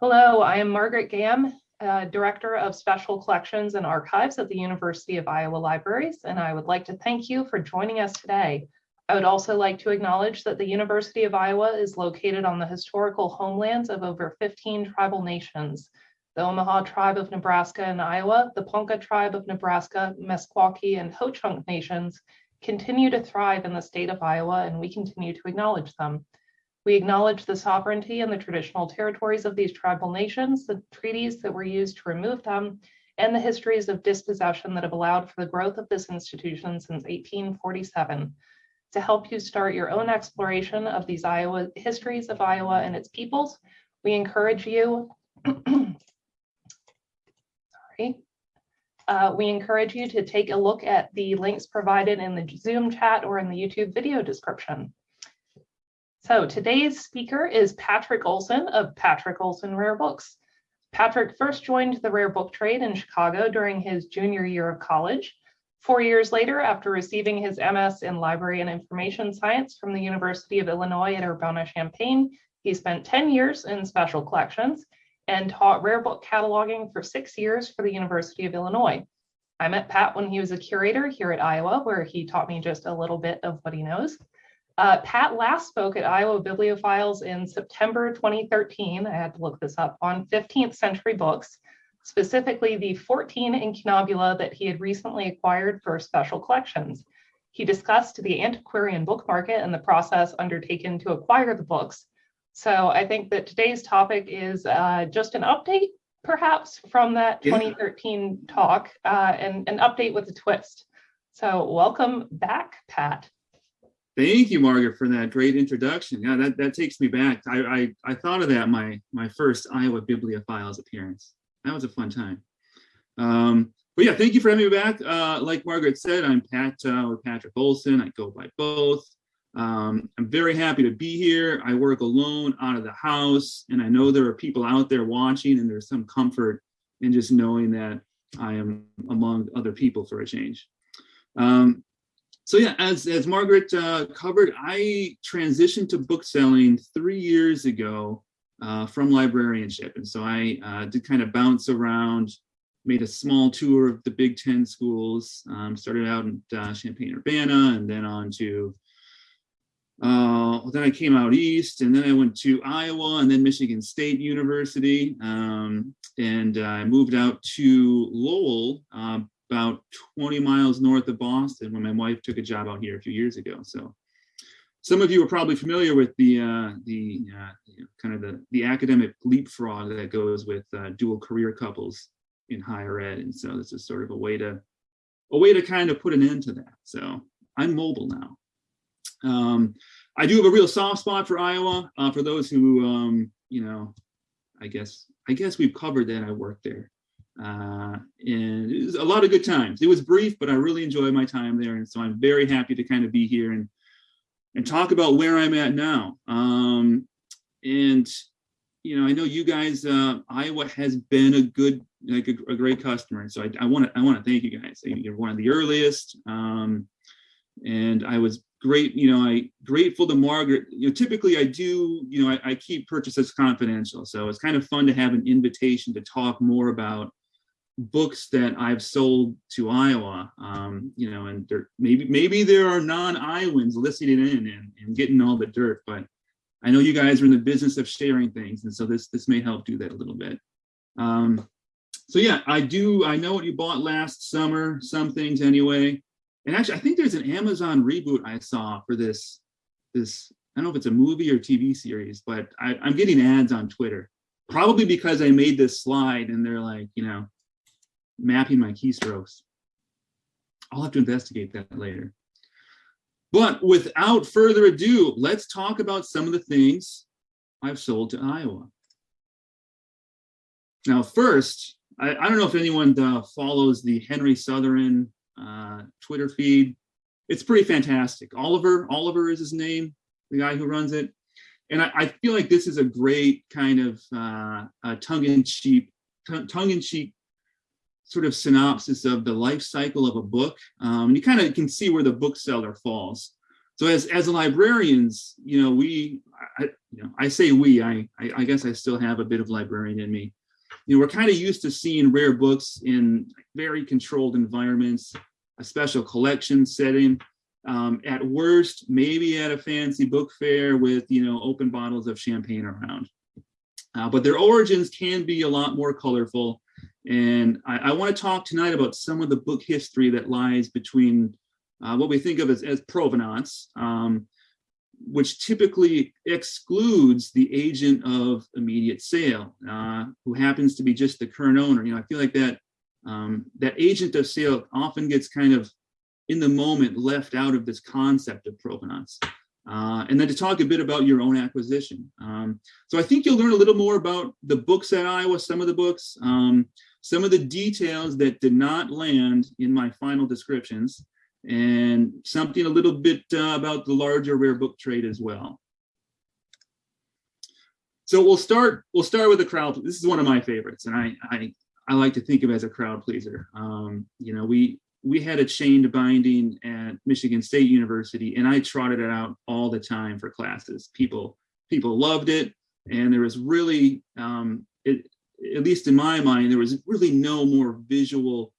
Hello, I am Margaret Gamm, uh, Director of Special Collections and Archives at the University of Iowa Libraries, and I would like to thank you for joining us today. I would also like to acknowledge that the University of Iowa is located on the historical homelands of over 15 tribal nations, the Omaha Tribe of Nebraska and Iowa, the Ponca Tribe of Nebraska, Meskwaki, and Ho-Chunk nations continue to thrive in the state of Iowa, and we continue to acknowledge them. We acknowledge the sovereignty and the traditional territories of these tribal nations, the treaties that were used to remove them, and the histories of dispossession that have allowed for the growth of this institution since 1847. To help you start your own exploration of these Iowa histories of Iowa and its peoples, we encourage you, sorry, uh, we encourage you to take a look at the links provided in the Zoom chat or in the YouTube video description. So today's speaker is Patrick Olson of Patrick Olson Rare Books. Patrick first joined the rare book trade in Chicago during his junior year of college. Four years later, after receiving his MS in Library and Information Science from the University of Illinois at Urbana-Champaign, he spent 10 years in special collections and taught rare book cataloging for six years for the University of Illinois. I met Pat when he was a curator here at Iowa, where he taught me just a little bit of what he knows. Uh, Pat last spoke at Iowa Bibliophiles in September 2013, I had to look this up, on 15th century books, specifically the 14 incunabula that he had recently acquired for special collections. He discussed the antiquarian book market and the process undertaken to acquire the books. So I think that today's topic is uh, just an update, perhaps, from that 2013 yeah. talk, uh, and an update with a twist. So welcome back, Pat. Thank you, Margaret, for that great introduction. Yeah, that, that takes me back. I, I, I thought of that my, my first Iowa Bibliophiles appearance. That was a fun time. Um, but yeah, thank you for having me back. Uh, like Margaret said, I'm Pat uh, or Patrick Olson. I go by both. Um, I'm very happy to be here. I work alone out of the house, and I know there are people out there watching, and there's some comfort in just knowing that I am among other people for a change. Um, so yeah, as, as Margaret uh, covered, I transitioned to book selling three years ago uh, from librarianship. And so I uh, did kind of bounce around, made a small tour of the Big Ten schools, um, started out in uh, Champaign-Urbana and then on to, uh, then I came out east and then I went to Iowa and then Michigan State University. Um, and I moved out to Lowell uh, about 20 miles north of Boston when my wife took a job out here a few years ago. So some of you are probably familiar with the uh, the uh, you know, kind of the the academic leapfrog that goes with uh, dual career couples in higher ed, and so this is sort of a way to a way to kind of put an end to that. So I'm mobile now. Um, I do have a real soft spot for Iowa. Uh, for those who um, you know, I guess I guess we've covered that. I worked there. Uh, and it was a lot of good times. It was brief, but I really enjoyed my time there. And so I'm very happy to kind of be here and, and talk about where I'm at now. Um, and, you know, I know you guys, uh, Iowa has been a good, like a, a great customer. And so I, want to, I want to thank you guys. You're one of the earliest. Um, and I was great, you know, I grateful to Margaret. You know, typically I do, you know, I, I keep purchases confidential. So it's kind of fun to have an invitation to talk more about books that I've sold to Iowa, um, you know, and there, maybe maybe there are non-Iowans listening in and, and getting all the dirt, but I know you guys are in the business of sharing things, and so this this may help do that a little bit. Um, so yeah, I do. I know what you bought last summer, some things anyway. And actually, I think there's an Amazon reboot I saw for this. This I don't know if it's a movie or TV series, but I, I'm getting ads on Twitter, probably because I made this slide and they're like, you know, mapping my keystrokes. I'll have to investigate that later. But without further ado, let's talk about some of the things I've sold to Iowa. Now, first, I, I don't know if anyone uh, follows the Henry Sotheran uh, Twitter feed. It's pretty fantastic. Oliver, Oliver is his name, the guy who runs it. And I, I feel like this is a great kind of uh, tongue-in-cheek tongue-in-cheek sort of synopsis of the life cycle of a book. Um, you kind of can see where the bookseller falls. so as as librarians, you know, we, I, you know, I say we, I, I, I guess I still have a bit of librarian in me. You know, we're kind of used to seeing rare books in very controlled environments, a special collection setting. Um, at worst, maybe at a fancy book fair with, you know, open bottles of champagne around. Uh, but their origins can be a lot more colorful. And I, I want to talk tonight about some of the book history that lies between uh, what we think of as, as provenance, um, which typically excludes the agent of immediate sale, uh, who happens to be just the current owner. You know, I feel like that um, that agent of sale often gets kind of in the moment left out of this concept of provenance. Uh, and then to talk a bit about your own acquisition. Um, so I think you'll learn a little more about the books at Iowa, some of the books, um, some of the details that did not land in my final descriptions, and something a little bit uh, about the larger rare book trade as well. So we'll start. We'll start with the crowd. This is one of my favorites, and I I, I like to think of as a crowd pleaser. Um, you know, we we had a chained binding at Michigan State University, and I trotted it out all the time for classes. People people loved it, and there was really, um, it, at least in my mind, there was really no more visual,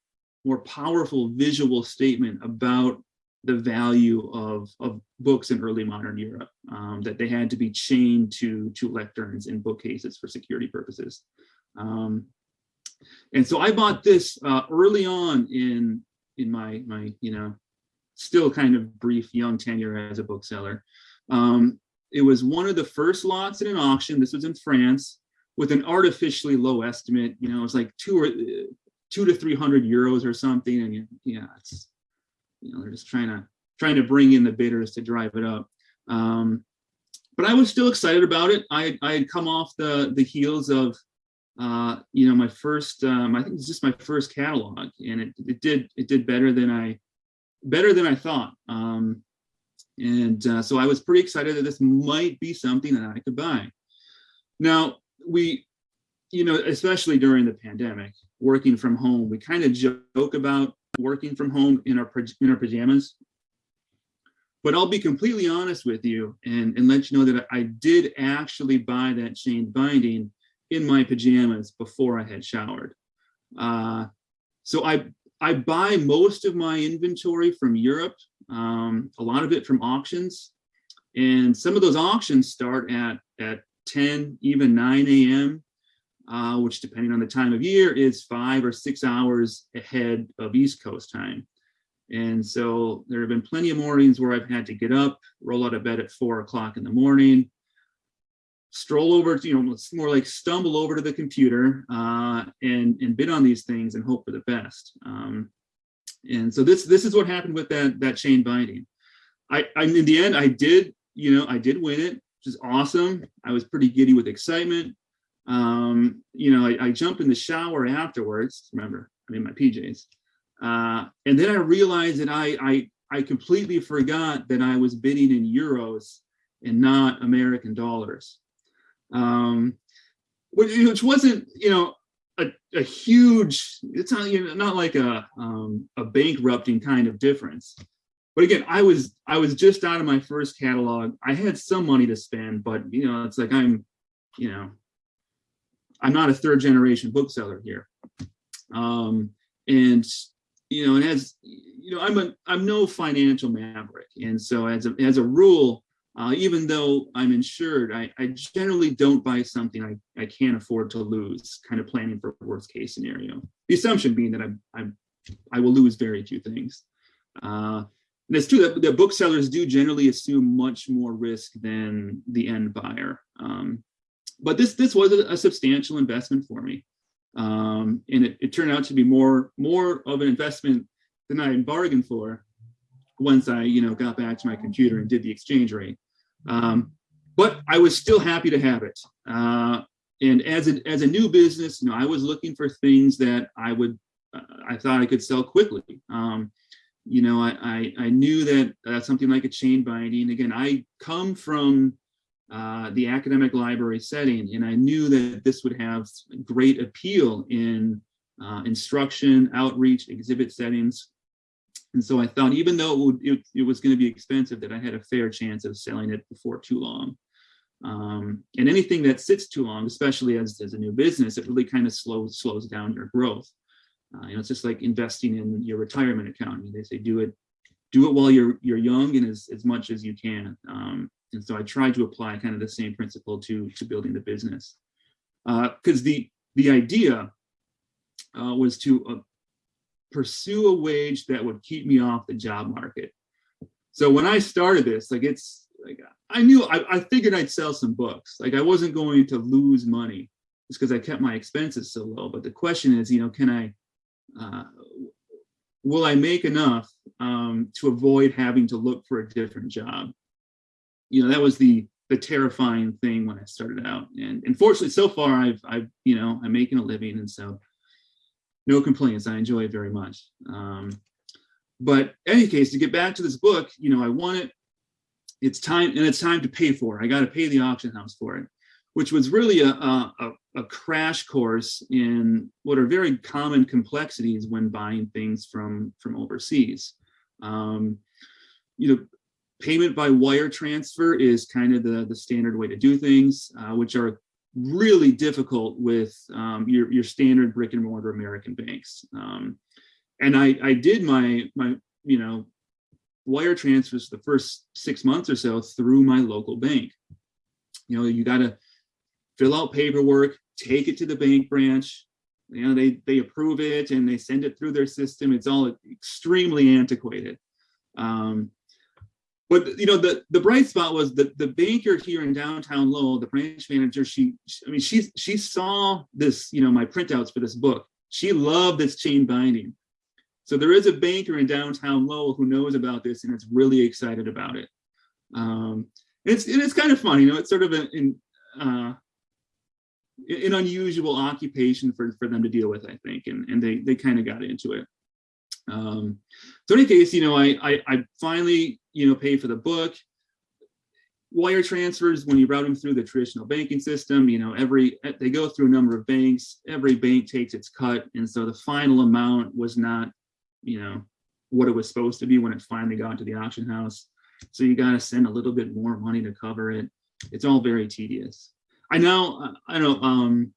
more powerful visual statement about the value of, of books in early modern Europe, um, that they had to be chained to, to lecterns in bookcases for security purposes. Um, and so I bought this uh, early on in in my my you know still kind of brief young tenure as a bookseller. Um, it was one of the first lots in an auction. This was in France with an artificially low estimate. You know, it was like two or two to three hundred euros or something. And yeah, it's you know they're just trying to trying to bring in the bidders to drive it up. Um, but I was still excited about it. I I had come off the the heels of uh, you know, my first, um, I think it's just my first catalog and it, it did, it did better than I, better than I thought. Um, and uh, so I was pretty excited that this might be something that I could buy. Now we, you know, especially during the pandemic, working from home, we kind of joke about working from home in our, in our pajamas. But I'll be completely honest with you and, and let you know that I did actually buy that chain binding in my pajamas before I had showered. Uh, so I, I buy most of my inventory from Europe, um, a lot of it from auctions. And some of those auctions start at, at 10, even 9 a.m., uh, which depending on the time of year is five or six hours ahead of East Coast time. And so there have been plenty of mornings where I've had to get up, roll out of bed at four o'clock in the morning, stroll over to, you know, more like stumble over to the computer uh, and, and bid on these things and hope for the best. Um, and so this, this is what happened with that, that chain binding. I, I, in the end, I did, you know, I did win it, which is awesome. I was pretty giddy with excitement. Um, you know, I, I jumped in the shower afterwards, remember, I'm in my PJs. Uh, and then I realized that I, I, I completely forgot that I was bidding in euros and not American dollars um, which wasn't, you know, a, a huge, it's not, you know, not like a, um, a bankrupting kind of difference. But again, I was, I was just out of my first catalog. I had some money to spend, but you know, it's like, I'm, you know, I'm not a third generation bookseller here. Um, and, you know, and has, you know, I'm a, I'm no financial maverick. And so as a, as a rule, uh, even though I'm insured, I, I, generally don't buy something I, I can't afford to lose, kind of planning for worst case scenario. The assumption being that I, I, I will lose very few things. Uh, and it's true that the booksellers do generally assume much more risk than the end buyer. Um, but this this was a, a, substantial investment for me. Um, and it, it turned out to be more, more of an investment than I bargained for once I, you know, got back to my computer and did the exchange rate. Um, but I was still happy to have it. Uh, and as a, as a new business, you know, I was looking for things that I would, uh, I thought I could sell quickly. Um, you know, I, I, I knew that uh, something like a chain binding, again, I come from uh, the academic library setting, and I knew that this would have great appeal in uh, instruction, outreach, exhibit settings. And so I thought, even though it, would, it, it was going to be expensive, that I had a fair chance of selling it before too long. Um, and anything that sits too long, especially as, as a new business, it really kind of slows slows down your growth. Uh, you know, it's just like investing in your retirement account. I mean, they say do it, do it while you're you're young and as, as much as you can. Um, and so I tried to apply kind of the same principle to to building the business, because uh, the the idea uh, was to uh, pursue a wage that would keep me off the job market. So when I started this, like it's like I knew I, I figured I'd sell some books. Like I wasn't going to lose money just because I kept my expenses so low. But the question is, you know, can I uh, will I make enough um, to avoid having to look for a different job? You know, that was the the terrifying thing when I started out. And unfortunately, so far I've I've you know I'm making a living, and so no complaints. I enjoy it very much. Um, but any case, to get back to this book, you know, I want it. It's time, and it's time to pay for it. I got to pay the auction house for it, which was really a, a, a crash course in what are very common complexities when buying things from from overseas. Um, you know, payment by wire transfer is kind of the the standard way to do things, uh, which are really difficult with um, your, your standard brick and mortar American banks. Um, and I, I did my, my, you know, wire transfers the first six months or so through my local bank. You know, you got to fill out paperwork, take it to the bank branch. You know, they, they approve it and they send it through their system. It's all extremely antiquated. Um, but you know the the bright spot was the the banker here in downtown Lowell, the branch manager. She, I mean, she she saw this, you know, my printouts for this book. She loved this chain binding. So there is a banker in downtown Lowell who knows about this and is really excited about it. Um, it's it's kind of funny, you know. It's sort of an an, uh, an unusual occupation for for them to deal with, I think, and and they they kind of got into it. Um, so in any case, you know, I, I, I finally, you know, pay for the book. Wire transfers, when you route them through the traditional banking system, you know, every, they go through a number of banks, every bank takes its cut. And so the final amount was not, you know, what it was supposed to be when it finally got to the auction house. So you got to send a little bit more money to cover it. It's all very tedious. I now, I know, um,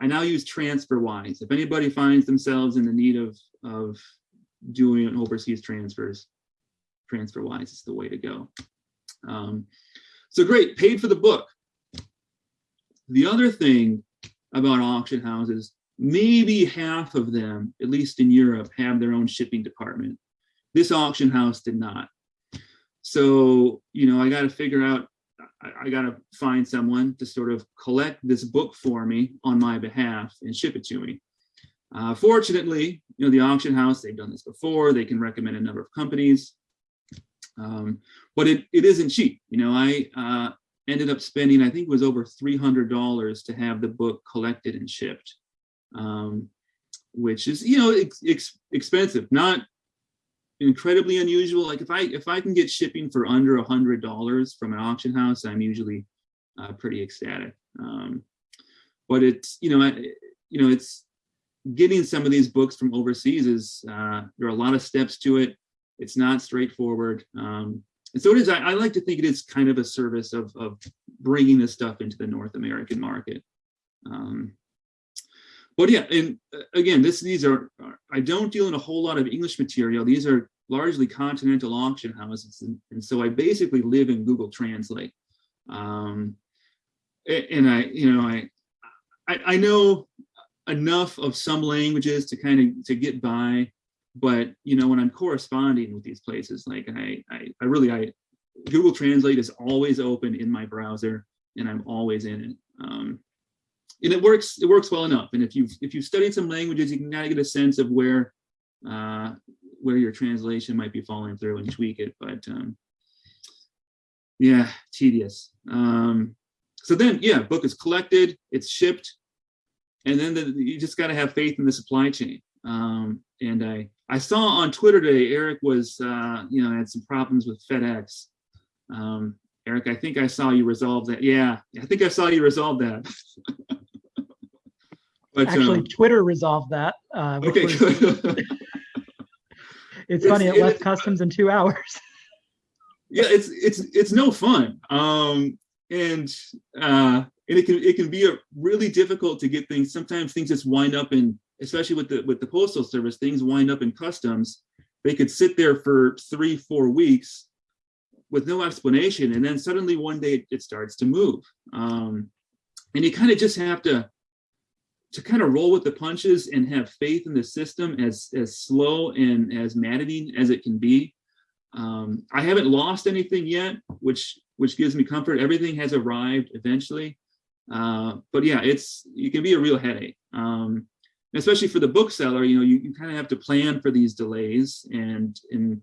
I now use TransferWise. If anybody finds themselves in the need of, of doing overseas transfers, TransferWise is the way to go. Um, so great, paid for the book. The other thing about auction houses, maybe half of them, at least in Europe, have their own shipping department. This auction house did not. So, you know, I got to figure out, I, I got to find someone to sort of collect this book for me on my behalf and ship it to me. Uh, fortunately, you know, the auction house, they've done this before. They can recommend a number of companies. Um, but it, it isn't cheap. You know, I uh, ended up spending, I think it was over $300 to have the book collected and shipped, um, which is, you know, ex ex expensive, not incredibly unusual. Like if I, if I can get shipping for under a hundred dollars from an auction house, I'm usually uh, pretty ecstatic. Um, but it's, you know, I, you know, it's, getting some of these books from overseas is uh, there are a lot of steps to it. It's not straightforward. Um, and so it is, I, I, like to think it is kind of a service of, of bringing this stuff into the North American market. Um, but yeah, and uh, again, this these are, I don't deal in a whole lot of English material. These are largely continental auction houses. And, and so I basically live in Google Translate. Um, and I, you know, I, I, I know enough of some languages to kind of to get by but you know when i'm corresponding with these places like i i, I really i google translate is always open in my browser and i'm always in it. Um, and it works it works well enough. And if you've if you've studied some languages you can kind of get a sense of where uh where your translation might be falling through and tweak it. But um yeah tedious. Um so then yeah book is collected it's shipped and then the, you just got to have faith in the supply chain. Um, and I, I saw on Twitter today, Eric was, uh, you know, had some problems with FedEx. Um, Eric, I think I saw you resolve that. Yeah, I think I saw you resolve that. but, Actually, um, Twitter resolved that. Uh, okay, was, It's funny, it it left is- customs in two hours. yeah it's it's it's no fun um and uh and it can it can be a really difficult to get things sometimes things just wind up in especially with the with the postal service things wind up in customs. They could sit there for three four weeks with no explanation and then suddenly one day it starts to move. Um and you kind of just have to to kind of roll with the punches and have faith in the system as as slow and as maddening as it can be. Um, I haven't lost anything yet, which which gives me comfort. Everything has arrived eventually, uh, but yeah, it's it can be a real headache, um, especially for the bookseller. You know, you, you kind of have to plan for these delays, and and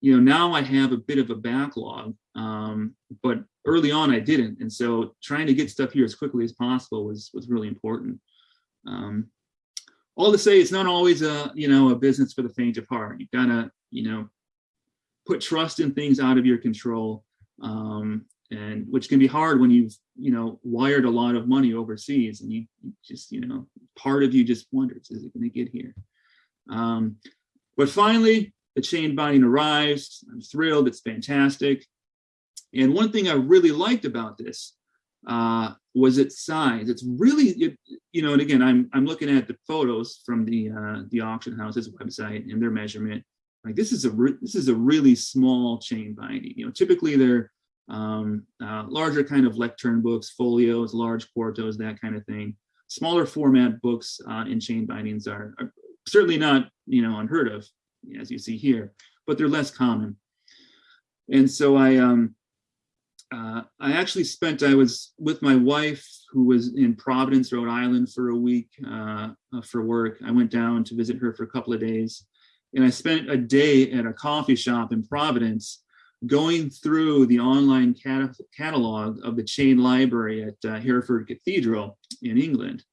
you know now I have a bit of a backlog, um, but early on I didn't, and so trying to get stuff here as quickly as possible was was really important. Um, all to say, it's not always a you know a business for the faint of heart. You gotta you know put trust in things out of your control um, and which can be hard when you've you know wired a lot of money overseas and you just you know part of you just wonders is it going to get here? Um, but finally the chain binding arrives. I'm thrilled. It's fantastic. And one thing i really liked about this uh, was its size. It's really it, you know and again i'm i'm looking at the photos from the uh, the auction house's website and their measurement. Like this is a this is a really small chain binding. You know, typically they're um, uh, larger kind of lectern books, folios, large quartos, that kind of thing. Smaller format books uh, in chain bindings are, are certainly not you know unheard of, as you see here, but they're less common. And so I um, uh, I actually spent I was with my wife who was in Providence, Rhode Island for a week uh, for work. I went down to visit her for a couple of days and I spent a day at a coffee shop in Providence going through the online cat- catalog of the chain library at uh, Hereford Cathedral in England,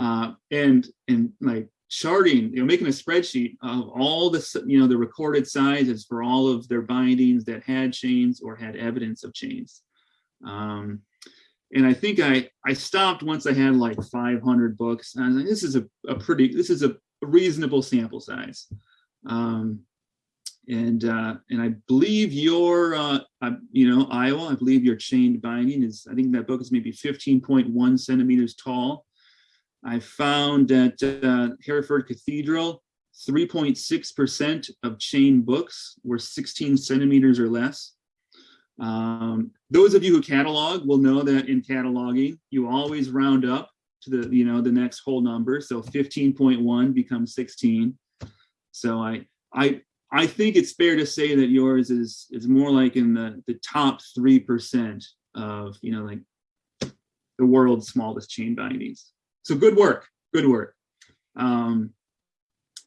uh, and and like charting, you know, making a spreadsheet of all the you know the recorded sizes for all of their bindings that had chains or had evidence of chains. Um, and I think I I stopped once I had like 500 books. I was like, this is a, a pretty this is a reasonable sample size. Um, and uh, and I believe your uh, you know Iowa, I believe your chained binding is I think that book is maybe 15.1 centimeters tall. I found at uh, Hereford Cathedral, 3.6% of chain books were 16 centimeters or less. Um, those of you who catalog will know that in cataloging, you always round up to the you know the next whole number. So 15.1 becomes 16. So I I I think it's fair to say that yours is is more like in the the top three percent of you know like the world's smallest chain bindings. So good work, good work. Um,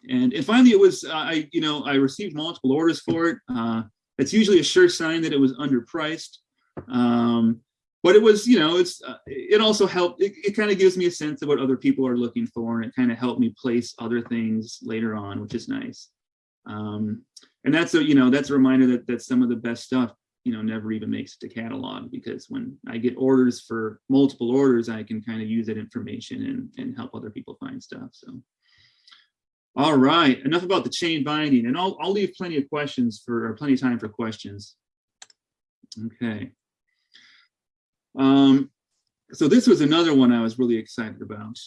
and and finally, it was uh, I you know I received multiple orders for it. Uh, it's usually a sure sign that it was underpriced. Um, but it was, you know, it's uh, it also helped. It, it kind of gives me a sense of what other people are looking for, and it kind of helped me place other things later on, which is nice. Um, and that's a, you know, that's a reminder that that some of the best stuff, you know, never even makes it to catalog because when I get orders for multiple orders, I can kind of use that information and and help other people find stuff. So. All right, enough about the chain binding, and I'll I'll leave plenty of questions for or plenty of time for questions. Okay. Um, so this was another one I was really excited about.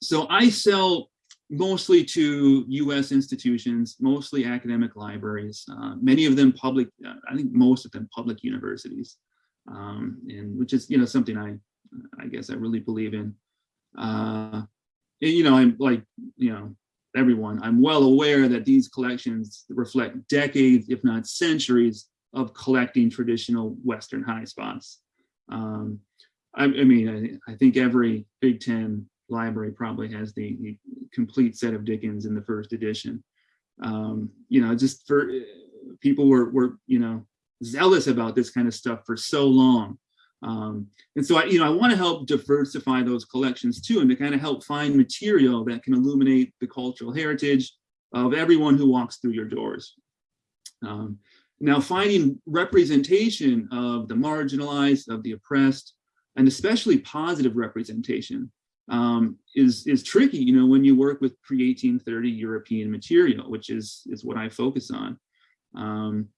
So I sell mostly to US institutions, mostly academic libraries, uh, many of them public, uh, I think most of them public universities, um, and which is, you know, something I, I guess I really believe in. Uh, and, you know, I'm like, you know, everyone, I'm well aware that these collections reflect decades, if not centuries, of collecting traditional Western high spots. Um, I, I, mean, I, I, think every Big Ten library probably has the, the, complete set of Dickens in the first edition. Um, you know, just for people were, were, you know, zealous about this kind of stuff for so long. Um, and so I, you know, I want to help diversify those collections too, and to kind of help find material that can illuminate the cultural heritage of everyone who walks through your doors. Um, now, finding representation of the marginalized, of the oppressed, and especially positive representation um, is is tricky. You know, when you work with pre-1830 European material, which is is what I focus on. Um,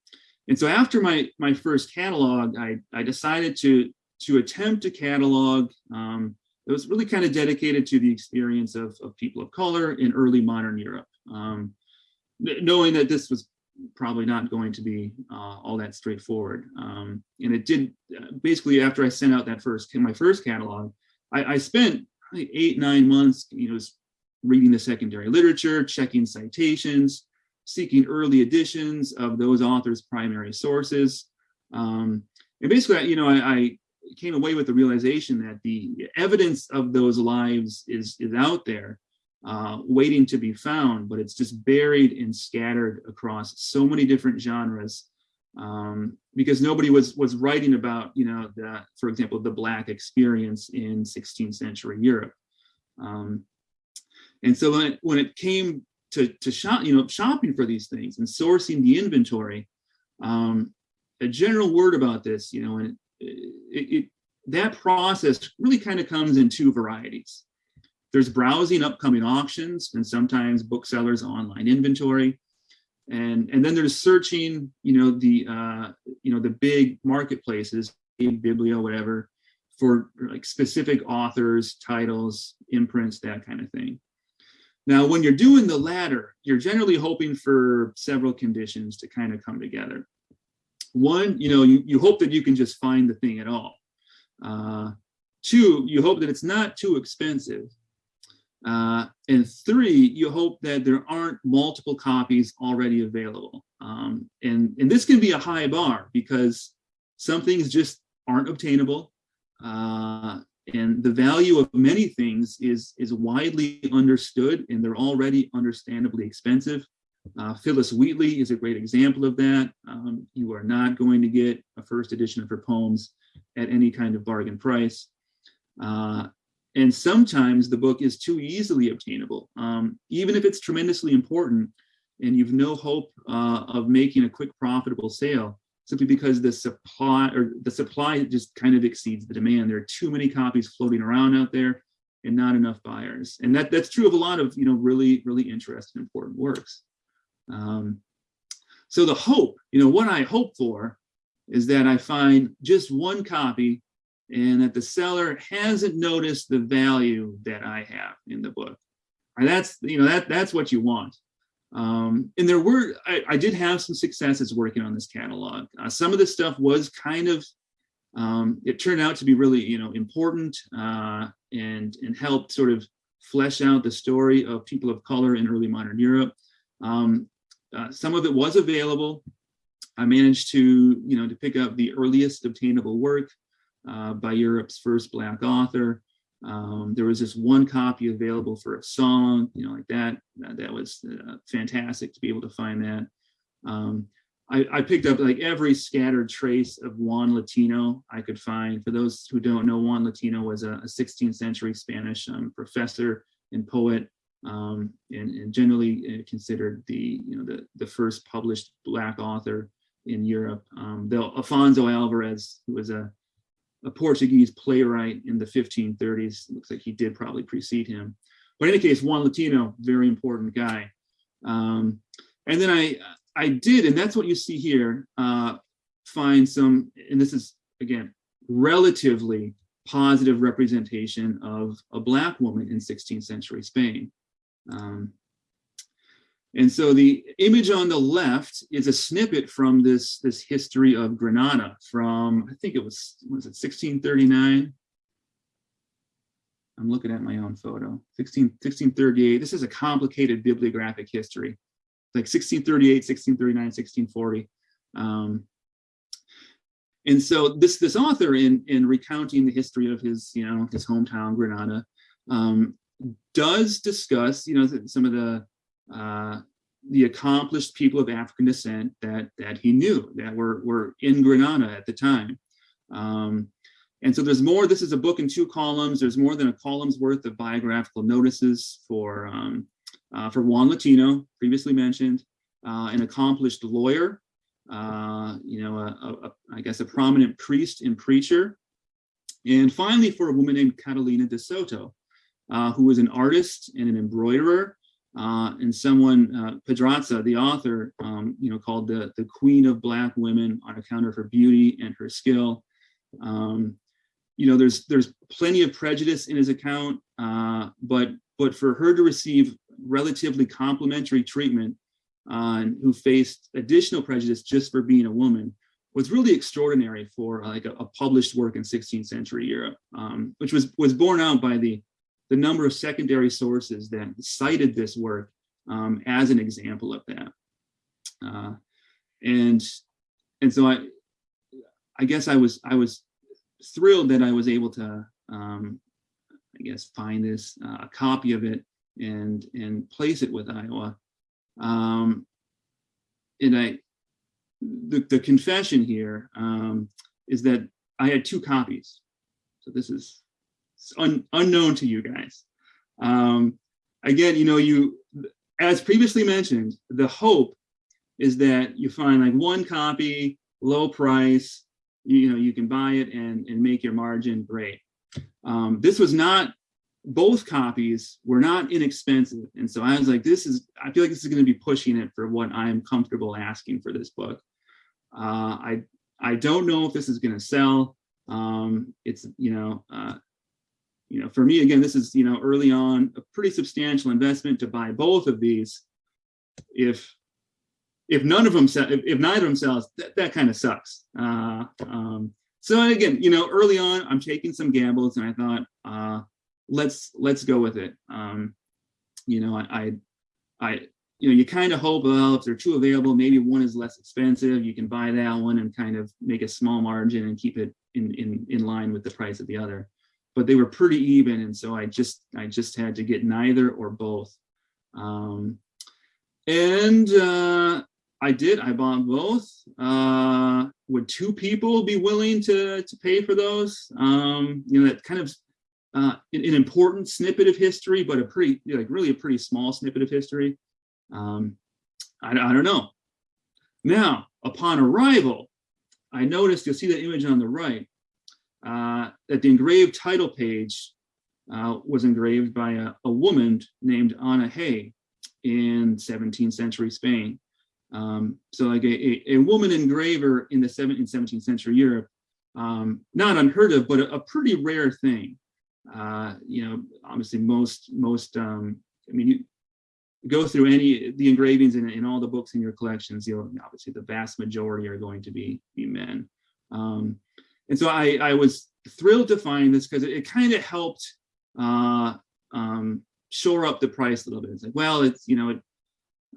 and so after my my first catalog, I I decided to to attempt a catalog um, that was really kind of dedicated to the experience of, of people of color in early modern Europe, um, knowing that this was probably not going to be uh, all that straightforward. Um, and it did basically after I sent out that first my first catalog, I, I spent eight nine months, you know, reading the secondary literature, checking citations, seeking early editions of those authors' primary sources. Um, and basically, you know, I, I, came away with the realization that the evidence of those lives is, is out there, uh, waiting to be found, but it's just buried and scattered across so many different genres um, because nobody was was writing about, you know, the, for example, the Black experience in 16th century Europe. Um, and so when it, when it came to, to shop, you know, shopping for these things and sourcing the inventory, um, a general word about this, you know, and it, it, that process really kind of comes in two varieties. There's browsing upcoming auctions and sometimes booksellers online inventory. And, and then there's searching, you know, the, uh, you know, the big marketplaces, Biblio, whatever, for like specific authors, titles, imprints, that kind of thing. Now, when you're doing the latter, you're generally hoping for several conditions to kind of come together. One, you know, you, you hope that you can just find the thing at all. Uh, two, you hope that it's not too expensive. Uh, and three, you hope that there aren't multiple copies already available. Um, and, and this can be a high bar because some things just aren't obtainable. Uh, and the value of many things is, is widely understood and they're already understandably expensive. Uh, Phillis Wheatley is a great example of that. Um, you are not going to get a first edition of her poems at any kind of bargain price. Uh, and sometimes the book is too easily obtainable. Um, even if it's tremendously important and you've no hope uh, of making a quick profitable sale, simply because the supply or the supply just kind of exceeds the demand. There are too many copies floating around out there and not enough buyers. And that, that's true of a lot of, you know, really, really interesting, important works. Um, so the hope, you know, what I hope for is that I find just one copy and that the seller hasn't noticed the value that I have in the book. And that's, you know, that that's what you want. Um, and there were, I, I, did have some successes working on this catalog. Uh, some of this stuff was kind of, um, it turned out to be really, you know, important uh, and, and helped sort of flesh out the story of people of color in early modern Europe. Um, uh, some of it was available. I managed to, you know, to pick up the earliest obtainable work uh, by Europe's first Black author. Um, there was this one copy available for a song, you know, like that. That, that was uh, fantastic to be able to find that. Um, I, I, picked up like every scattered trace of Juan Latino I could find. For those who don't know, Juan Latino was a, a 16th century Spanish um, professor and poet, um, and, and, generally uh, considered the, you know, the, the first published Black author in Europe. Um, though Afonso Alvarez, who was a a Portuguese playwright in the 1530s. Looks like he did probably precede him. But in any case, Juan Latino, very important guy. Um, and then I, I did, and that's what you see here, uh, find some, and this is, again, relatively positive representation of a Black woman in 16th century Spain. Um, and so the image on the left is a snippet from this, this history of Granada from, I think it was, was it 1639? I'm looking at my own photo, 16, 1638. This is a complicated bibliographic history, like 1638, 1639, 1640. Um, and so this, this author in, in recounting the history of his, you know, his hometown, Granada, um, does discuss, you know, some of the uh, the accomplished people of African descent that that he knew that were were in Granada at the time. Um, and so there's more. This is a book in two columns. There's more than a column's worth of biographical notices for um, uh, for Juan Latino, previously mentioned, uh, an accomplished lawyer, uh, you know, a, a, a, I guess a prominent priest and preacher, and finally for a woman named Catalina de Soto, uh, who was an artist and an embroiderer, uh, and someone, uh, Pedraza, the author, um, you know, called the, the queen of black women on account of her beauty and her skill. Um, you know, there's there's plenty of prejudice in his account, uh, but but for her to receive relatively complimentary treatment uh, and who faced additional prejudice just for being a woman was really extraordinary for uh, like a, a published work in 16th century Europe, um, which was was borne out by the the number of secondary sources that cited this work um, as an example of that. Uh, and and so I I guess I was I was thrilled that I was able to um, I guess find this uh, a copy of it and and place it with Iowa. Um, and I the, the confession here um, is that I had two copies. So this is un, unknown to you guys. Um, again, you know, you, as previously mentioned, the hope is that you find like one copy, low price, you, you know, you can buy it and, and make your margin great. Um, this was not, both copies were not inexpensive. And so I was like, this is, I feel like this is going to be pushing it for what I'm comfortable asking for this book. Uh, I, I don't know if this is going to sell. Um, it's, you know, uh, you know, for me, again, this is, you know, early on, a pretty substantial investment to buy both of these. If, if none of them, if, if neither of them sells, that, that kind of sucks. Uh, um, so again, you know, early on, I'm taking some gambles and I thought, uh, let's, let's go with it. Um, you know, I, I, I you know, you kind of hope, well, if there are two available, maybe one is less expensive, you can buy that one and kind of make a small margin and keep it in, in, in line with the price of the other. But they were pretty even, and so I just I just had to get neither or both. Um, and uh, I did, I bought both. Uh, would two people be willing to, to pay for those? Um, you know, that kind of uh, an, an important snippet of history, but a pretty, like really a pretty small snippet of history. Um, I, I don't know. Now, upon arrival, I noticed, you'll see the image on the right, uh, that the engraved title page uh, was engraved by a, a, woman named Anna Hay in 17th century Spain. Um, so like a, a, a, woman engraver in the 17th, 17th century Europe, um, not unheard of, but a, a pretty rare thing. Uh, you know, obviously most, most, um, I mean, you, go through any the engravings in, in all the books in your collections, you'll obviously the vast majority are going to be be men. Um, and so I, I was thrilled to find this because it, it kind of helped uh, um, shore up the price a little bit. It's like, well, it's you know, it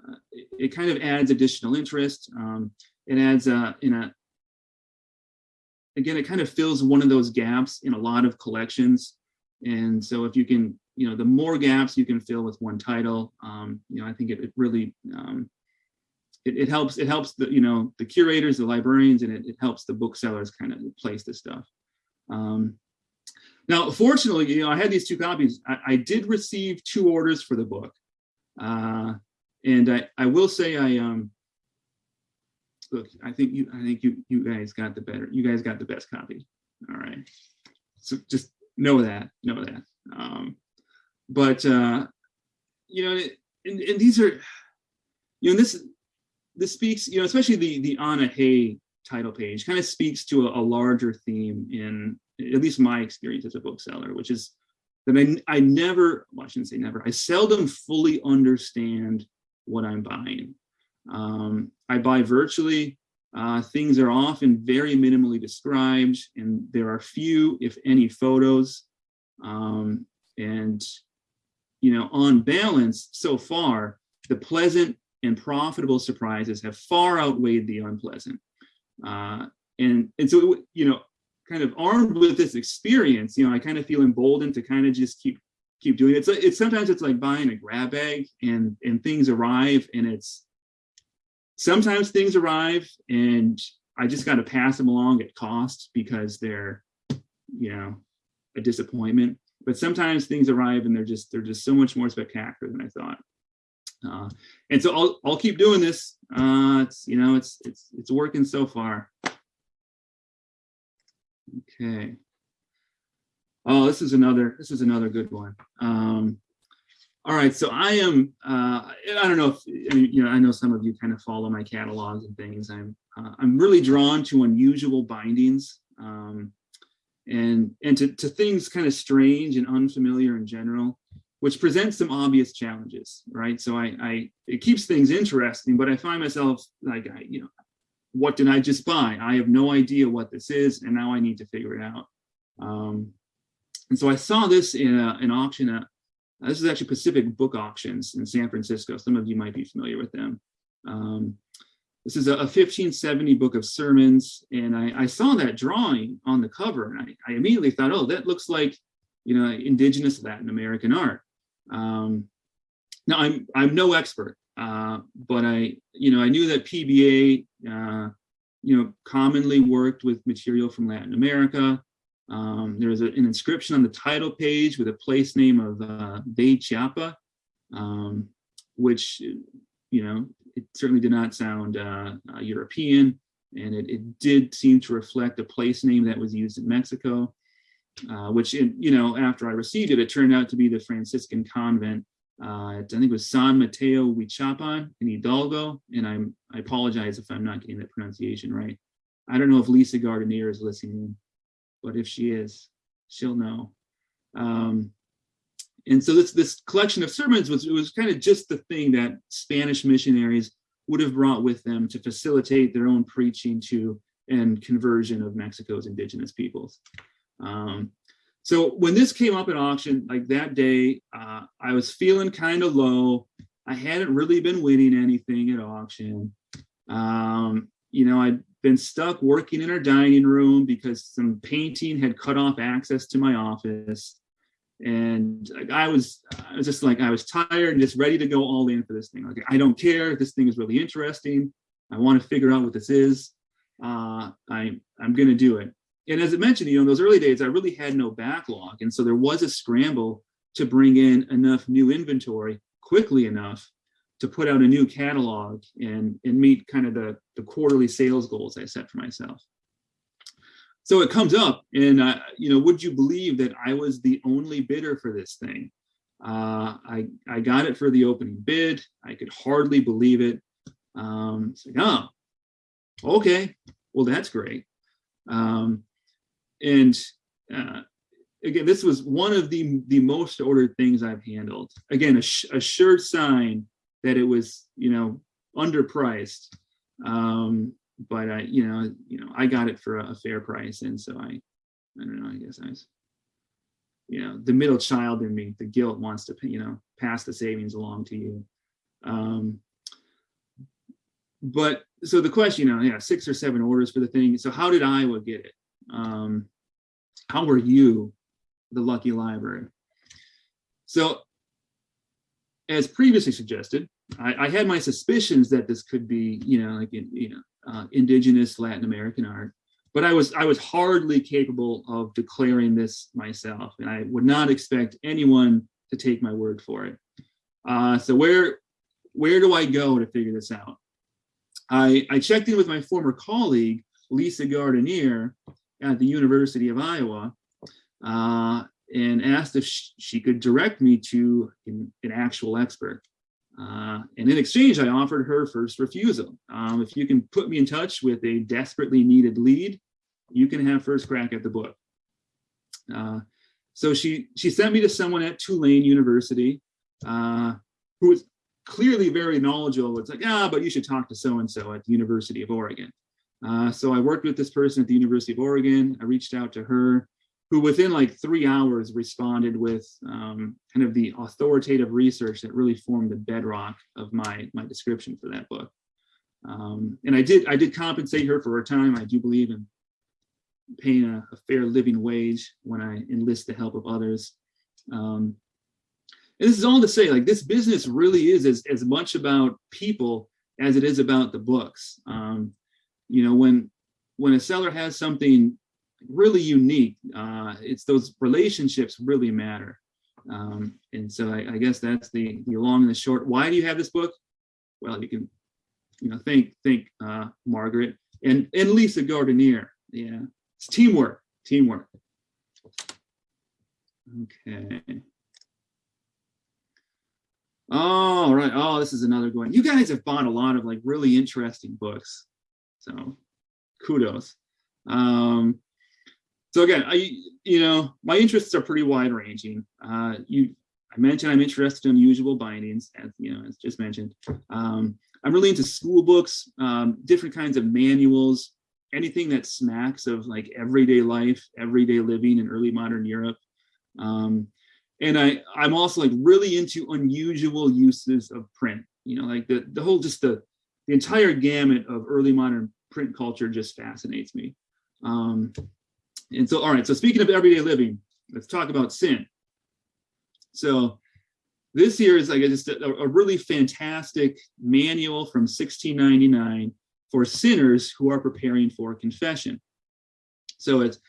uh, it, it, kind of adds additional interest. Um, it adds uh, in a again, it kind of fills one of those gaps in a lot of collections. And so if you can you know, the more gaps you can fill with one title, um, you know, I think it, it really, um, it, it, helps, it helps the, you know, the curators, the librarians, and it, it helps the booksellers kind of place this stuff. Um, now, fortunately, you know, I had these two copies. I, I did receive two orders for the book. Uh, and I, I will say I, um, look, I think you, I think you, you guys got the better, you guys got the best copy. All right. So just know that, know that. Um, but uh, you know, and, and these are, you know, this this speaks, you know, especially the the Anna Hay title page kind of speaks to a, a, larger theme in at least my experience as a bookseller, which is that I, I never, well, I shouldn't say never, I seldom fully understand what I'm buying. Um, I buy virtually, uh, things are often very minimally described and there are few, if any, photos. Um, and you know, on balance, so far, the pleasant and profitable surprises have far outweighed the unpleasant. Uh, and, and so, you know, kind of armed with this experience, you know, I kind of feel emboldened to kind of just keep keep doing it. So it's sometimes it's like buying a grab bag and and things arrive and it's sometimes things arrive and I just got to pass them along at cost because they're, you know, a disappointment but sometimes things arrive and they're just they're just so much more spectacular than I thought. Uh, and so I'll I'll keep doing this. Uh, it's you know it's it's it's working so far. Okay. Oh, this is another, this is another good one. Um, all right, so I am, uh, I don't know if, I mean, you know, I know some of you kind of follow my catalogs and things. I'm, uh, I'm really drawn to unusual bindings. Um, and, and to, to things kind of strange and unfamiliar in general, which presents some obvious challenges, right? So I, I, it keeps things interesting, but I find myself like, I, you know, what did I just buy? I have no idea what this is, and now I need to figure it out. Um, and so I saw this in a, an auction at, this is actually Pacific Book Auctions in San Francisco. Some of you might be familiar with them. Um, this is a, a 1570 book of sermons, and I, I saw that drawing on the cover, and I, I immediately thought, oh, that looks like, you know, indigenous Latin American art. Um, now, I'm, I'm no expert, uh, but I, you know, I knew that PBA, uh, you know, commonly worked with material from Latin America. Um, there was a, an inscription on the title page with a place name of uh, Bay Chiapa, um, which, you know, it certainly did not sound uh, uh, European, and it, it, did seem to reflect a place name that was used in Mexico, uh, which, in, you know, after I received it, it turned out to be the Franciscan convent. Uh, I think it was San Mateo Huichapan in Hidalgo, and I'm I apologize if I'm not getting that pronunciation right. I don't know if Lisa Gardinier is listening but if she is, she'll know. Um, and so this this collection of sermons was was kind of just the thing that Spanish missionaries would have brought with them to facilitate their own preaching to and conversion of Mexico's indigenous peoples. Um, so when this came up at auction, like that day, uh, I was feeling kind of low. I hadn't really been winning anything at auction. Um, you know, I'd been stuck working in our dining room because some painting had cut off access to my office. And I was, I was just like, I was tired and just ready to go all in for this thing. Like, I don't care. This thing is really interesting. I want to figure out what this is. Uh, I, I'm going to do it. And as I mentioned, you know, in those early days, I really had no backlog. And so there was a scramble to bring in enough new inventory quickly enough to put out a new catalog and, and meet kind of the, the quarterly sales goals I set for myself. So it comes up and, uh, you know, would you believe that I was the only bidder for this thing? Uh, I, I got it for the opening bid. I could hardly believe it. Um, it's like, oh, okay, well, that's great. Um, and uh, again, this was one of the, the most ordered things I've handled. Again, a, a sure sign that it was, you know, underpriced. Um, but I, you know, you know, I got it for a, a fair price. And so I, I don't know, I guess I was, you know, the middle child in me, the guilt wants to, you know, pass the savings along to you. Um, but so the question, you know, yeah, six or seven orders for the thing. So how did Iowa get it? Um, how were you the lucky library? So as previously suggested, I, I, had my suspicions that this could be, you know, like you know, uh, indigenous Latin American art, but I was I was hardly capable of declaring this myself, and I would not expect anyone to take my word for it. Uh, so where where do I go to figure this out? I, I checked in with my former colleague, Lisa Gardinier at the University of Iowa, uh, and asked if she could direct me to an, an actual expert. Uh, and in exchange, I offered her first refusal. Um, if you can put me in touch with a desperately needed lead, you can have first crack at the book. Uh, so she she sent me to someone at Tulane University uh, who was clearly very knowledgeable. It's like, ah, but you should talk to so-and-so at the University of Oregon. Uh, so I worked with this person at the University of Oregon. I reached out to her who within like three hours responded with um, kind of the authoritative research that really formed the bedrock of my my description for that book. Um, and I did I did compensate her for her time. I do believe in paying a, a fair living wage when I enlist the help of others. Um, and this is all to say, like this business really is as, as much about people as it is about the books. Um, you know, when when a seller has something really unique. Uh, it's those relationships really matter. Um, and so I, I, guess that's the, the long and the short. Why do you have this book? Well, you can, you know, thank, thank uh, Margaret and, and Lisa Gardinier. Yeah, it's teamwork, teamwork. Okay. All right. Oh, this is another one. You guys have bought a lot of like really interesting books. So kudos. Um, so again, I, you know, my interests are pretty wide ranging. Uh, you, I mentioned I'm interested in usual bindings, as you know, as just mentioned. Um, I'm really into school books, um, different kinds of manuals, anything that smacks of like everyday life, everyday living in early modern Europe. Um, and I, I'm also like really into unusual uses of print, you know, like the, the whole, just the, the entire gamut of early modern print culture just fascinates me. Um, and so, all right, so speaking of everyday living, let's talk about sin. So this here is like just a, a really fantastic manual from 1699 for sinners who are preparing for confession. So it's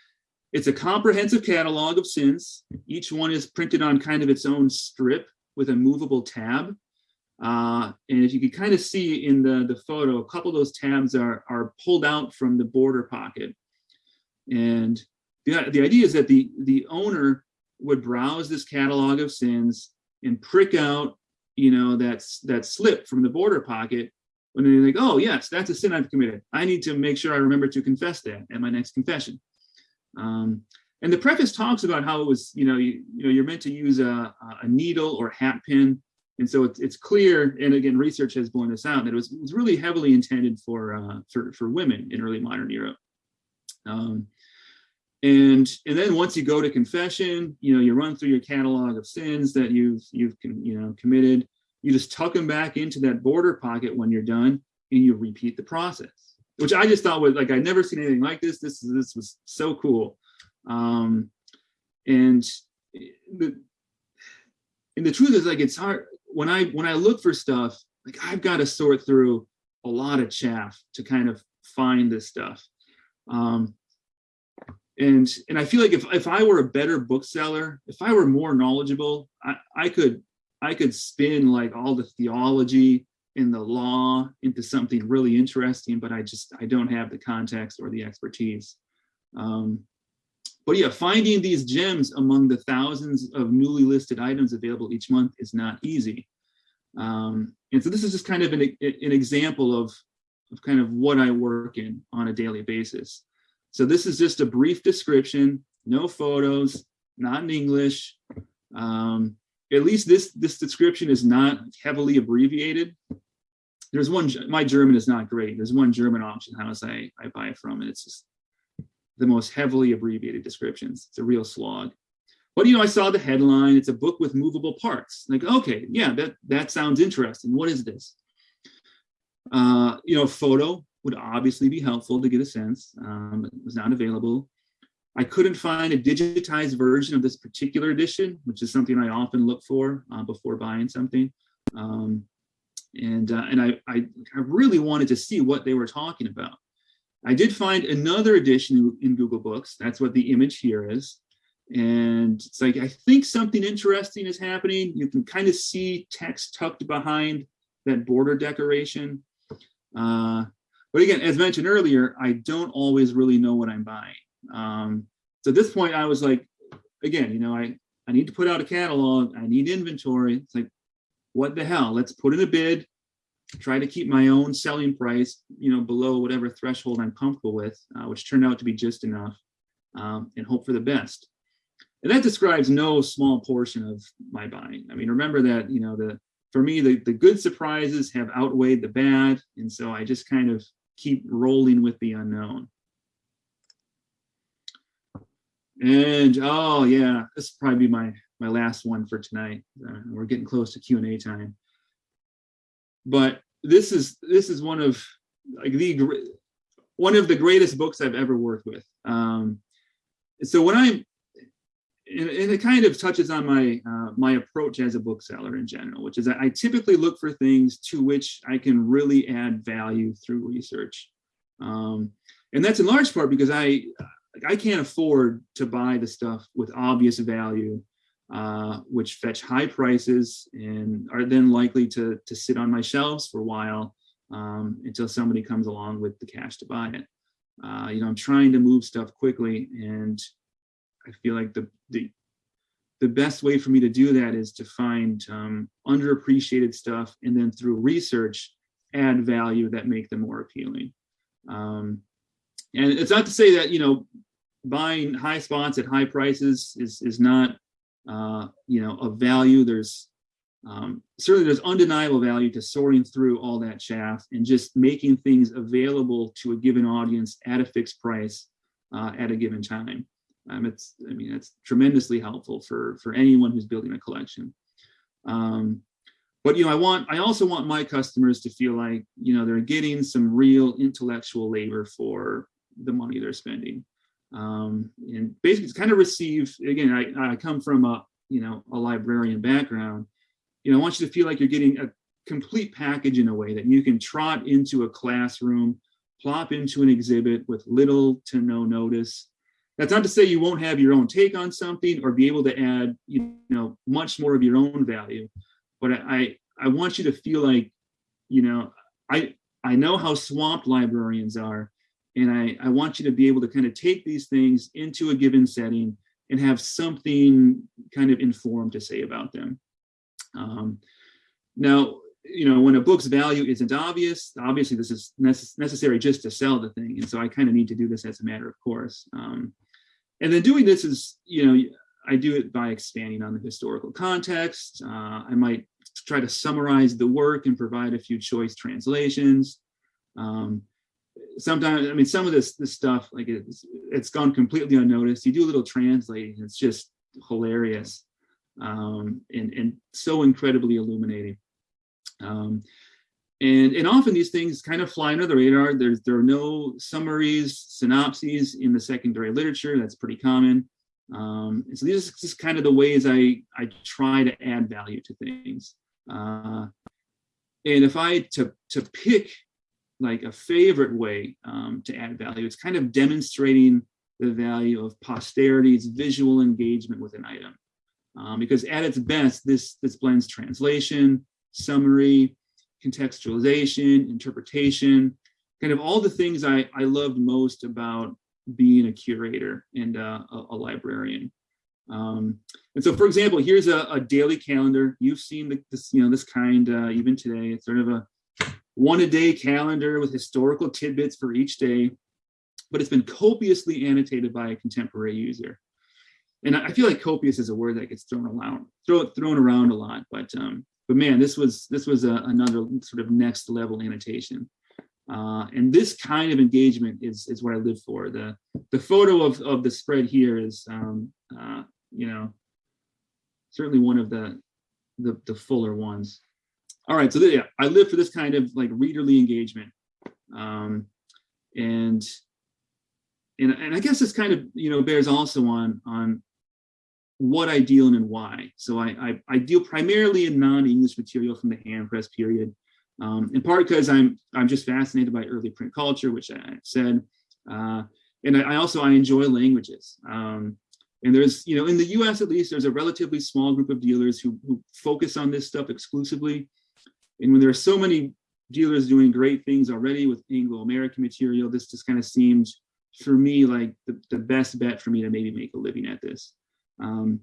it's a comprehensive catalog of sins. Each one is printed on kind of its own strip with a movable tab. Uh, and if you can kind of see in the, the photo, a couple of those tabs are, are pulled out from the border pocket. And the, the idea is that the, the owner would browse this catalog of sins and prick out, you know, that's that slip from the border pocket when they're like, oh yes, that's a sin I've committed. I need to make sure I remember to confess that at my next confession. Um, and the preface talks about how it was, you know, you, you know, you're meant to use a, a needle or hat pin. And so it's, it's clear, and again, research has borne this out, that it was, it was really heavily intended for, uh, for, for women in early modern Europe. Um, and and then once you go to confession, you know, you run through your catalog of sins that you've you've you know committed. You just tuck them back into that border pocket when you're done, and you repeat the process. Which I just thought was like I'd never seen anything like this. This this was so cool, um, and the and the truth is like it's hard when I when I look for stuff like I've got to sort through a lot of chaff to kind of find this stuff. Um, and and I feel like if if I were a better bookseller, if I were more knowledgeable, I, I could I could spin like all the theology and the law into something really interesting, but I just I don't have the context or the expertise. Um, but yeah, finding these gems among the thousands of newly listed items available each month is not easy. Um, and so this is just kind of an, an example of, of kind of what I work in on a daily basis. So this is just a brief description, no photos, not in English. Um, at least this, this description is not heavily abbreviated. There's one, my German is not great. There's one German auction house I, I buy from, and it's just the most heavily abbreviated descriptions. It's a real slog. But you know, I saw the headline. It's a book with movable parts. Like, okay, yeah, that that sounds interesting. What is this? Uh, you know, photo would obviously be helpful to get a sense. Um, it was not available. I couldn't find a digitized version of this particular edition, which is something I often look for uh, before buying something. Um, and uh, and I, I, I really wanted to see what they were talking about. I did find another edition in Google Books. That's what the image here is. And it's like, I think something interesting is happening. You can kind of see text tucked behind that border decoration. Uh, but again, as mentioned earlier, I don't always really know what I'm buying. Um, so at this point, I was like, again, you know, I, I need to put out a catalog. I need inventory. It's like, what the hell? Let's put in a bid, try to keep my own selling price, you know, below whatever threshold I'm comfortable with, uh, which turned out to be just enough, um, and hope for the best. And that describes no small portion of my buying. I mean, remember that, you know, the for me, the, the good surprises have outweighed the bad. And so I just kind of keep rolling with the unknown. And oh yeah, this will probably be my my last one for tonight. Uh, we're getting close to Q and A time. But this is this is one of like the one of the greatest books I've ever worked with. Um, so when I'm and, it kind of touches on my uh, my approach as a bookseller in general, which is I typically look for things to which I can really add value through research. Um, and that's in large part because I I can't afford to buy the stuff with obvious value, uh, which fetch high prices and are then likely to, to sit on my shelves for a while um, until somebody comes along with the cash to buy it. Uh, you know, I'm trying to move stuff quickly and I feel like the, the the best way for me to do that is to find um, underappreciated stuff and then through research add value that make them more appealing. Um, and it's not to say that, you know, buying high spots at high prices is, is not, uh, you know, of value. There's um, certainly there's undeniable value to sorting through all that chaff and just making things available to a given audience at a fixed price uh, at a given time. Um, it's, I mean, it's tremendously helpful for, for anyone who's building a collection. Um, but, you know, I want, I also want my customers to feel like, you know, they're getting some real intellectual labor for the money they're spending. Um, and basically kind of receive, again, I, I come from a, you know, a librarian background. You know, I want you to feel like you're getting a complete package in a way that you can trot into a classroom, plop into an exhibit with little to no notice, that's not to say you won't have your own take on something or be able to add, you know, much more of your own value. But I, I want you to feel like, you know, I, I know how swamped librarians are, and I, I want you to be able to kind of take these things into a given setting and have something kind of informed to say about them. Um, now, you know, when a book's value isn't obvious, obviously this is necess necessary just to sell the thing. And so I kind of need to do this as a matter of course. Um, and then doing this is, you know, I do it by expanding on the historical context. Uh, I might try to summarize the work and provide a few choice translations. Um, sometimes, I mean, some of this this stuff, like it's, it's gone completely unnoticed. You do a little translating, it's just hilarious um, and, and so incredibly illuminating. Um, and, and often these things kind of fly under the radar. There's, there are no summaries, synopses in the secondary literature. That's pretty common. Um, so these are just kind of the ways I, I try to add value to things. Uh, and if I to, to pick like a favorite way um, to add value, it's kind of demonstrating the value of posterity's visual engagement with an item. Um, because at its best, this, this blends translation, summary, contextualization, interpretation, kind of all the things I, I loved most about being a curator and uh, a, a, librarian. Um, and so, for example, here's a, a daily calendar. You've seen the, this, you know, this kind uh, even today. It's sort of a one a day calendar with historical tidbits for each day, but it's been copiously annotated by a contemporary user. And I feel like copious is a word that gets thrown around, throw, thrown around a lot, but um, but man, this was this was a, another sort of next level annotation. Uh, and this kind of engagement is is what I live for. The the photo of of the spread here is um, uh, you know certainly one of the the, the fuller ones. All right, so yeah, I live for this kind of like readerly engagement, um, and and and I guess this kind of you know bears also on on what I deal in and why. So I, I, I deal primarily in non-English material from the hand press period, um, in part because I'm I'm just fascinated by early print culture, which I said, uh, and I, I, also I enjoy languages. Um, and there's you know in the U.S. at least there's a relatively small group of dealers who, who focus on this stuff exclusively. And when there are so many dealers doing great things already with Anglo-American material, this just kind of seemed for me like the, the best bet for me to maybe make a living at this. Um,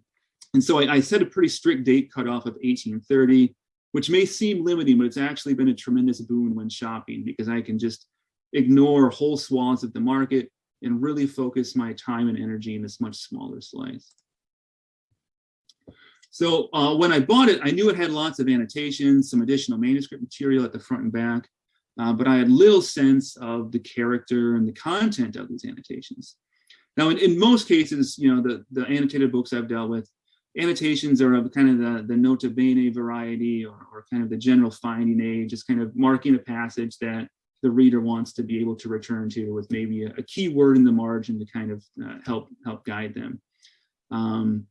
and so I, I, set a pretty strict date cutoff of 1830, which may seem limiting, but it's actually been a tremendous boon when shopping because I can just ignore whole swaths of the market and really focus my time and energy in this much smaller slice. So uh, when I bought it, I knew it had lots of annotations, some additional manuscript material at the front and back, uh, but I had little sense of the character and the content of these annotations. Now, in, in most cases, you know, the, the annotated books I've dealt with, annotations are of kind of the, the nota bene variety or, or kind of the general finding aid, just kind of marking a passage that the reader wants to be able to return to with maybe a, a key word in the margin to kind of uh, help help guide them. Um,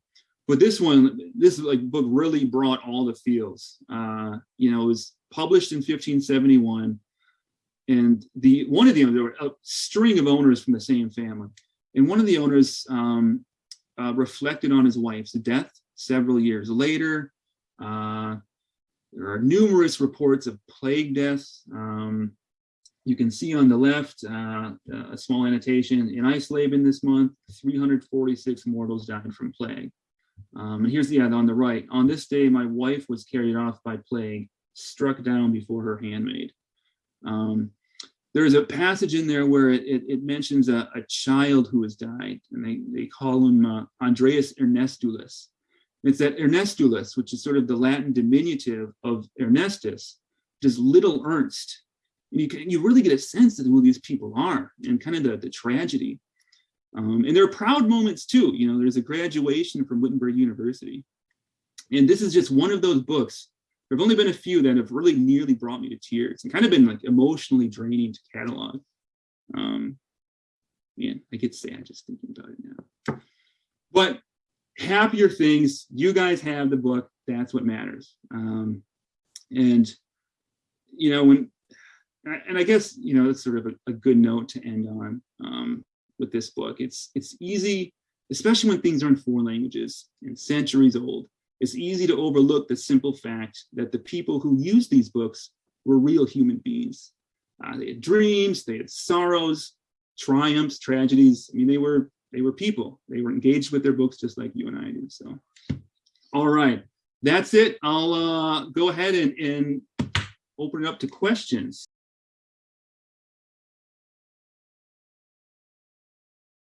but this one, this like book really brought all the feels. Uh, you know, it was published in 1571, and the one of the there were a string of owners from the same family. And one of the owners um, uh, reflected on his wife's death several years later. Uh, there are numerous reports of plague deaths. Um, you can see on the left uh, a small annotation in Eisleben this month, 346 mortals died from plague. Um, and here's the ad on the right. On this day, my wife was carried off by plague, struck down before her handmaid. Um, there's a passage in there where it, it, it mentions a, a child who has died, and they, they call him uh, Andreas Ernestulus. It's that Ernestulus, which is sort of the Latin diminutive of Ernestus, just little Ernst. And you, can, you really get a sense of who these people are and kind of the, the tragedy. Um, and there are proud moments too. You know, there's a graduation from Wittenberg University. And this is just one of those books. There have only been a few that have really nearly brought me to tears and kind of been like emotionally draining to catalog. Um, man, I get sad just thinking about it now. But happier things, you guys have the book, that's what matters. Um, and, you know, when, and I guess, you know, it's sort of a, a good note to end on. Um, with this book. It's it's easy, especially when things are in foreign languages and centuries old. It's easy to overlook the simple fact that the people who used these books were real human beings. Uh, they had dreams, they had sorrows, triumphs, tragedies. I mean, they were they were people. They were engaged with their books just like you and I do. So, all right, that's it. I'll uh, go ahead and, and open it up to questions.